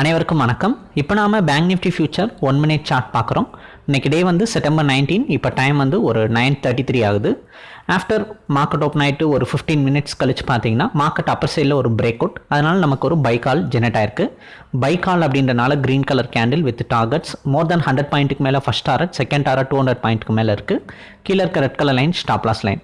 அனைவருக்கும் வணக்கம். இப்போ நாம bank Nifty future one minute chart பார்க்குறோம். இன்னைக்கு டே வந்து செப்டம்பர் நைன்டீன் இப்போ டைம் வந்து ஒரு நைன் தேர்ட்டி த்ரீ ஆகுது. ஆஃப்டர் மார்க்கெட் ஓப்பன் ஆகிட்டு ஒரு ஃபிஃப்டீன் மினிட்ஸ் கழிச்சு பார்த்தீங்கன்னா மார்க்கெட் அப்பர் சைடில் ஒரு பிரேக் அவுட் அதனால் நமக்கு ஒரு பை கால் ஜெனரேட் ஆயிருக்கு. பை கால் அப்படின்றனால green colour candle with targets more than hundred பாயிண்ட்டுக்கு மேலே first target second target two hundred பாயிண்ட்டுக்கு மேலே இருக்குது கீழே இருக்க red colour line stop loss line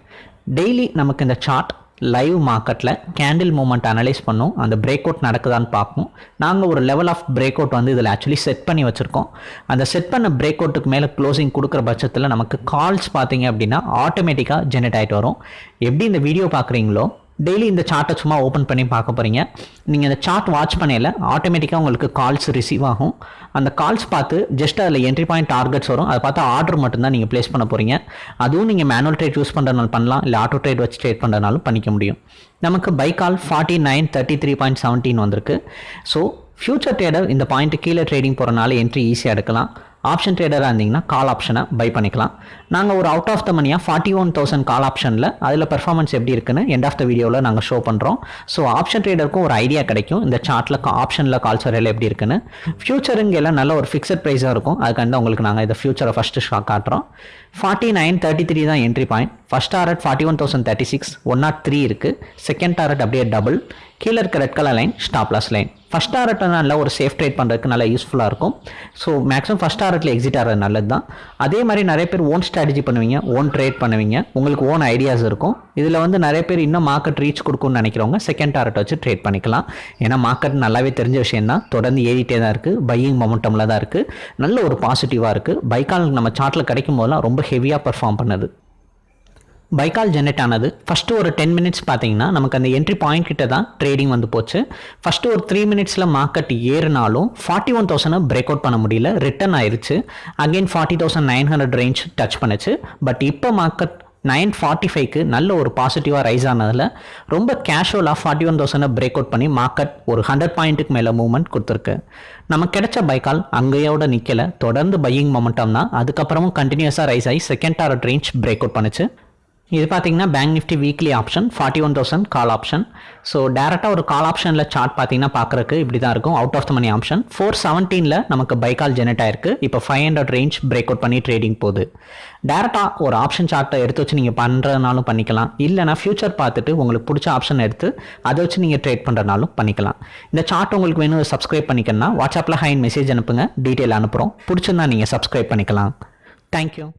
daily நமக்கு இந்த சார்ட் லைவ் மார்க்கெட்டில் கேண்டில் மூமெண்ட் அனலைஸ் பண்ணோம். அந்த பிரேக் அவுட் நடக்குதான்னு பார்ப்போம். நாங்கள் ஒரு லெவல் ஆஃப் பிரேக் அவுட் வந்து இதில் ஆக்சுவலி செட் பண்ணி வச்சுருக்கோம். அந்த செட் பண்ண பிரேக் அவுட்டுக்கு மேலே க்ளோசிங் கொடுக்குற பட்சத்தில் நமக்கு கால்ஸ் பார்த்தீங்க அப்படின்னா ஆட்டோமேட்டிக்காக ஜெனரேட் ஆகிட்டு வரும். எப்படி இந்த வீடியோ பார்க்குறீங்களோ டெய்லி இந்த சார்ட்டை சும்மா ஓப்பன் பண்ணி பார்க்க போகிறீங்க நீங்கள் இந்த சார்ட் வாட்ச் பண்ணையில் ஆட்டோமேட்டிக்காக உங்களுக்கு கால்ஸ் ரிசீவ் ஆகும். அந்த கால்ஸ் பார்த்து ஜஸ்ட் அதில் என்ட்ரி பாயிண்ட் டார்கெட்ஸ் வரும். அதை பார்த்து ஆர்டர் மட்டும்தான் நீங்கள் ப்ளேஸ் பண்ண போகிறீங்க அதுவும் நீங்கள் மேனுவல் ட்ரேட் யூஸ் பண்ணுறதுனால பண்ணலாம். இல்லை ஆட்டோ ட்ரேட் வச்சு ட்ரேட் பண்ணுறதுனாலும் பண்ணிக்க முடியும். நமக்கு buy call forty nine thirty three point seventeen வந்திருக்கு. ஸோ ஃபியூச்சர் ட்ரேடர் இந்த பாயிண்ட்டு கீழே ட்ரேடிங் போகிறனால என்ட்ரி ஈஸியாக எடுக்கலாம். ஆப்ஷன் ட்ரேடராக இருந்தீங்கன்னா கால் ஆப்ஷனை பை பண்ணிக்கலாம். நாங்கள் ஒரு அவுட் ஆஃப் த மணியாக ஃபார்ட்டி ஒன் தௌசண்ட் கால் ஆப்ஷனில் அதில் பெர்ஃபார்மன்ஸ் எப்படி இருக்குன்னு எண்ட் ஆஃப் த வீடியோவில் நாங்கள் ஷோ பண்ணுறோம் ஸோ ஆப்ஷன் ட்ரேடருக்கும் ஒரு ஐடியா கிடைக்கும். இந்த சார்ட்டில் ஆப்ஷனில் கால்ஸ் வரையில் எப்படி இருக்குன்னு. ஃபியூச்சருங்க எல்லாம் நல்ல ஒரு ஃபிக்ஸட் ப்ரைஸாக இருக்கும். அதுக்காண்டி உங்களுக்கு நாங்கள் இந்த ஃபியூச்சரை ஃபஸ்ட்டு ஷாக் காட்டுறோம். ஃபார்ட்டி நைன் தேர்ட்டி த்ரீ தான் entry point first target forty one thousand thirty six one naught three இருக்குது செகண்ட் டாரட் அப்படியே டபுள் கீழே இருக்க red colour line stop loss line first target நல்ல ஒரு சேஃப் ட்ரேட் பண்ணுறதுக்கு நல்லா யூஸ்ஃபுல்லாக இருக்கும். ஸோ மேக்ஸிமம் ஃபஸ்ட் டாரட்டில் எக்ஸிட் ஆகிறது நல்லது தான் அதே மாதிரி நிறைய பேர் ஓன் ஸ்ட்ராட்டஜி பண்ணுவீங்க ஓன் ட்ரேட் பண்ணுவீங்க. உங்களுக்கு ஓன் ஐடியாஸ் இருக்கும். இதில் வந்து நிறைய பேர் இன்னும் மார்க்கெட் ரீச் கொடுக்கும்னு நினைக்கிறவங்க செகண்ட் டாரட் வச்சு ட்ரேட் பண்ணிக்கலாம். ஏன்னா மார்க்கெட் நல்லாவே தெரிஞ்ச விஷயம் தான் தொடர்ந்து ஏறிட்டே தான் இருக்குது பையிங் மொமெண்டமில் தான் இருக்குது நல்ல ஒரு பாசிட்டிவாக இருக்குது பைக்கால் நம்ம சார்ட்டில் கிடைக்கும் போதெல்லாம் ரொம்ப ஹெவியாக பர்ஃபார்ம் பண்ணுது. பைக்கால் ஜென்ரேட் ஆனது. ஃபஸ்ட்டு ஒரு டென் மினிட்ஸ் பார்த்தீங்கன்னா நமக்கு அந்த என்ட்ரி பாயிண்ட் கிட்ட தான் ட்ரேடிங் வந்து போச்சு. ஃபஸ்ட்டு ஒரு த்ரீ மினிட்ஸில் மார்க்கெட் ஏறினாலும் ஃபார்ட்டி ஒன் தௌசண்டை பிரேக் அவுட் பண்ண முடியல. ரிட்டர்ன் ஆயிடுச்சு again forty thousand nine hundred range touch பண்ணுச்சு. பட் இப்போ மார்க்கெட் நைன் ஃபார்ட்டி ஃபைவ்க்கு நல்ல ஒரு பாசிட்டிவாக ரைஸ் ஆனதில் ரொம்ப கேஷுவலாக ஃபார்ட்டி ஒன் தௌசண்டை பிரேக் அவுட் பண்ணி மார்க்கெட் ஒரு ஹண்ட்ரட் பாயிண்ட்டுக்கு மேலே மூவ்மெண்ட் கொடுத்துருக்கு. நமக்கு கிடைச்ச பைக்கால் அங்கேயோட நிற்கலை தொடர்ந்து பையிங் மொமெண்டம் தான். அதுக்கப்புறமும் கண்டினியூஸாக ரைஸ் ஆகி second target range break out பண்ணுச்சு. இது பார்த்தீங்கன்னா bank Nifty weekly option forty one thousand call option so டேரெக்டாக ஒரு கால் ஆப்ஷனில் சார்ட் பார்த்தீங்கன்னா பார்க்குறக்கு இப்படி தான் இருக்கும் out of the money option four செவன்டீனில் நமக்கு பைக்கால் ஜெனரேட் ஆயிருக்கு. இப்போ five hundred range break out பண்ணி ட்ரேடிங் போகுது. டேரெக்டாக ஒரு ஆப்ஷன் சார்ட்டை எடுத்து வச்சு நீங்கள் பண்ணுறதுனாலும் பண்ணிக்கலாம். இல்லைனா ஃபியூச்சர் பார்த்துட்டு உங்களுக்கு பிடிச்ச ஆப்ஷன் எடுத்து அதை வச்சு நீங்கள் ட்ரேட் பண்ணுறதுனாலும் பண்ணிக்கலாம். இந்த சார்ட் உங்களுக்கு வேணும் சப்ஸ்கிரைப் பண்ணிக்கணும்னா வாட்ஸ்அப்பில் ஹைன் மெசேஜ் அனுப்புங்க. டீட்டெயில் அனுப்புகிறோம் பிடிச்சிருந்தா நீங்கள் சப்ஸ்கிரைப் பண்ணிக்கலாம். தேங்க்யூ